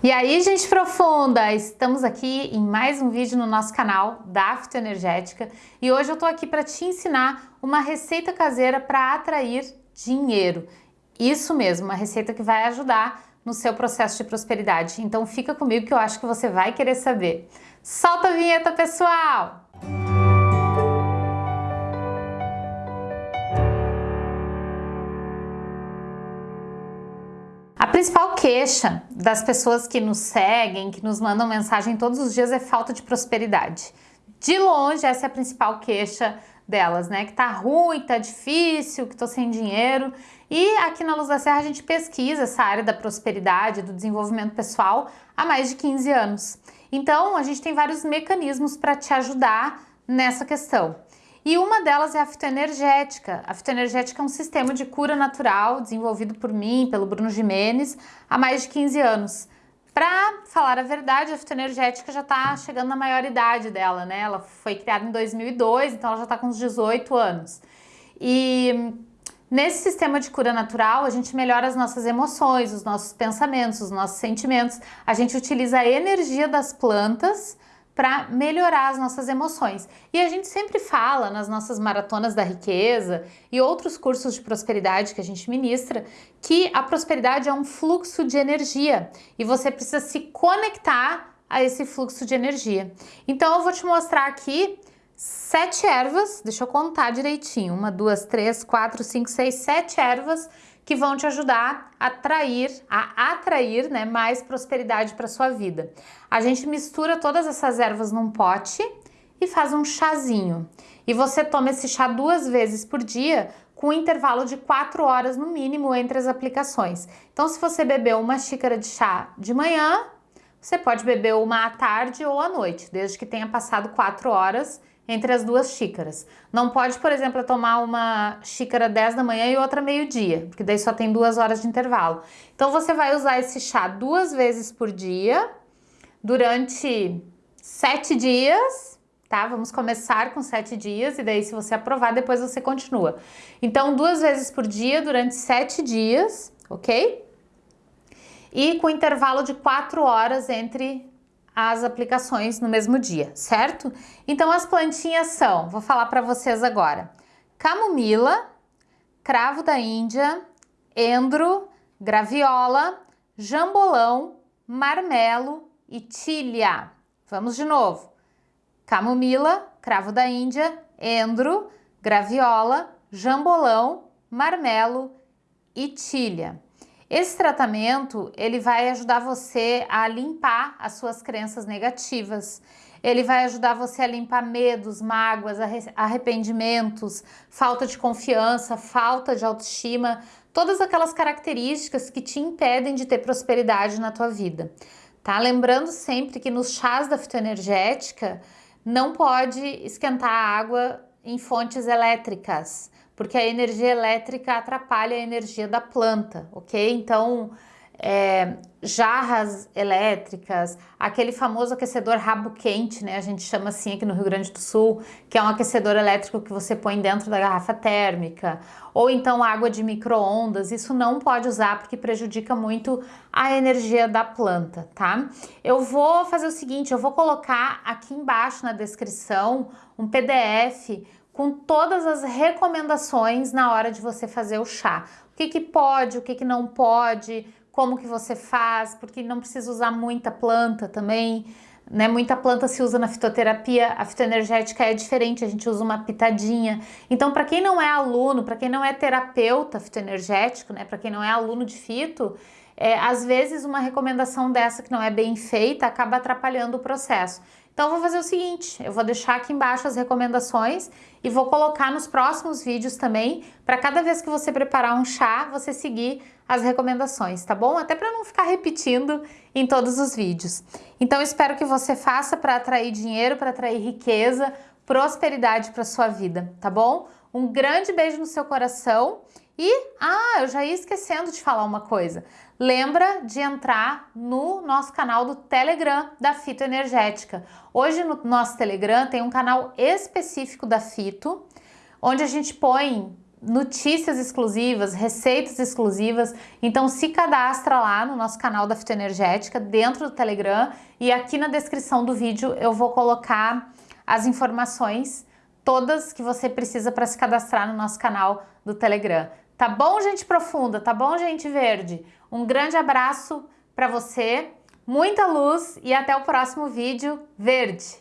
E aí, gente profunda, estamos aqui em mais um vídeo no nosso canal da Fitoenergética e hoje eu tô aqui para te ensinar uma receita caseira para atrair dinheiro. Isso mesmo, uma receita que vai ajudar no seu processo de prosperidade. Então fica comigo que eu acho que você vai querer saber. Solta a vinheta, pessoal! Principal queixa das pessoas que nos seguem, que nos mandam mensagem todos os dias é falta de prosperidade. De longe, essa é a principal queixa delas, né? Que tá ruim, tá difícil, que tô sem dinheiro. E aqui na Luz da Serra a gente pesquisa essa área da prosperidade, do desenvolvimento pessoal há mais de 15 anos. Então, a gente tem vários mecanismos para te ajudar nessa questão. E uma delas é a fitoenergética. A fitoenergética é um sistema de cura natural desenvolvido por mim, pelo Bruno Jimenez, há mais de 15 anos. Para falar a verdade, a fitoenergética já está chegando na maioridade dela, né? Ela foi criada em 2002, então ela já está com uns 18 anos. E nesse sistema de cura natural, a gente melhora as nossas emoções, os nossos pensamentos, os nossos sentimentos. A gente utiliza a energia das plantas para melhorar as nossas emoções. E a gente sempre fala nas nossas maratonas da riqueza e outros cursos de prosperidade que a gente ministra que a prosperidade é um fluxo de energia e você precisa se conectar a esse fluxo de energia. Então eu vou te mostrar aqui sete ervas, deixa eu contar direitinho, uma, duas, três, quatro, cinco, seis, sete ervas que vão te ajudar a atrair, a atrair né, mais prosperidade para sua vida. A gente mistura todas essas ervas num pote e faz um chazinho. E você toma esse chá duas vezes por dia com um intervalo de quatro horas no mínimo entre as aplicações. Então, se você bebeu uma xícara de chá de manhã, você pode beber uma à tarde ou à noite, desde que tenha passado quatro horas entre as duas xícaras. Não pode, por exemplo, tomar uma xícara 10 da manhã e outra meio-dia, porque daí só tem duas horas de intervalo. Então você vai usar esse chá duas vezes por dia, durante sete dias, tá? Vamos começar com sete dias e daí se você aprovar, depois você continua. Então duas vezes por dia, durante sete dias, ok? E com intervalo de quatro horas entre as aplicações no mesmo dia, certo? Então as plantinhas são, vou falar para vocês agora, camomila, cravo da Índia, endro, graviola, jambolão, marmelo e tília. Vamos de novo. Camomila, cravo da Índia, endro, graviola, jambolão, marmelo e tília. Esse tratamento, ele vai ajudar você a limpar as suas crenças negativas. Ele vai ajudar você a limpar medos, mágoas, arrependimentos, falta de confiança, falta de autoestima, todas aquelas características que te impedem de ter prosperidade na tua vida. Tá? Lembrando sempre que nos chás da fitoenergética não pode esquentar a água em fontes elétricas porque a energia elétrica atrapalha a energia da planta, ok? Então, é, jarras elétricas, aquele famoso aquecedor rabo quente, né? A gente chama assim aqui no Rio Grande do Sul, que é um aquecedor elétrico que você põe dentro da garrafa térmica, ou então água de micro-ondas, isso não pode usar porque prejudica muito a energia da planta, tá? Eu vou fazer o seguinte, eu vou colocar aqui embaixo na descrição um PDF com todas as recomendações na hora de você fazer o chá. O que, que pode, o que, que não pode, como que você faz, porque não precisa usar muita planta também, né? Muita planta se usa na fitoterapia, a fitoenergética é diferente, a gente usa uma pitadinha. Então, para quem não é aluno, para quem não é terapeuta fitoenergético, né? Para quem não é aluno de fito, é, às vezes uma recomendação dessa que não é bem feita acaba atrapalhando o processo. Então vou fazer o seguinte, eu vou deixar aqui embaixo as recomendações e vou colocar nos próximos vídeos também, para cada vez que você preparar um chá, você seguir as recomendações, tá bom? Até para não ficar repetindo em todos os vídeos. Então espero que você faça para atrair dinheiro, para atrair riqueza, prosperidade para sua vida, tá bom? Um grande beijo no seu coração e, ah, eu já ia esquecendo de falar uma coisa. Lembra de entrar no nosso canal do Telegram da Fito Energética. Hoje no nosso Telegram tem um canal específico da Fito, onde a gente põe notícias exclusivas, receitas exclusivas. Então se cadastra lá no nosso canal da Fitoenergética dentro do Telegram e aqui na descrição do vídeo eu vou colocar as informações todas que você precisa para se cadastrar no nosso canal do Telegram. Tá bom, gente profunda? Tá bom, gente verde? Um grande abraço para você, muita luz e até o próximo vídeo verde.